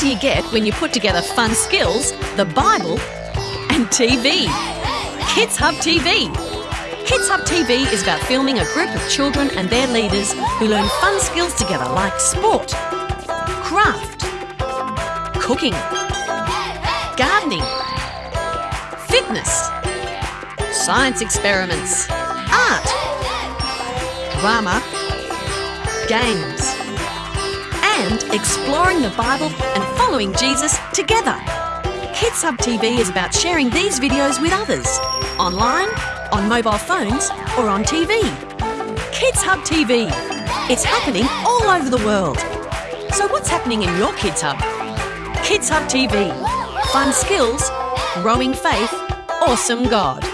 do you get when you put together fun skills, the Bible, and TV? Kids Hub TV. Kids Hub TV is about filming a group of children and their leaders who learn fun skills together like sport, craft, cooking, gardening, fitness, science experiments, art, drama, games, and exploring the Bible and following Jesus together. Kids Hub TV is about sharing these videos with others, online, on mobile phones, or on TV. Kids Hub TV. It's happening all over the world. So, what's happening in your Kids Hub? Kids Hub TV. Fun skills, growing faith, awesome God.